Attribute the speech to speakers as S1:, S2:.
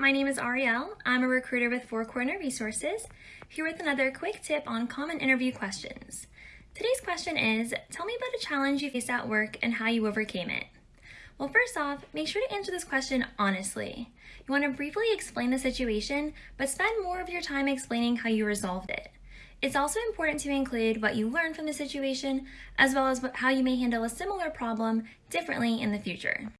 S1: my name is Ariel. I'm a recruiter with Four Corner Resources, here with another quick tip on common interview questions. Today's question is, tell me about a challenge you faced at work and how you overcame it. Well, first off, make sure to answer this question honestly. You want to briefly explain the situation, but spend more of your time explaining how you resolved it. It's also important to include what you learned from the situation, as well as how you may handle a similar problem differently in the future.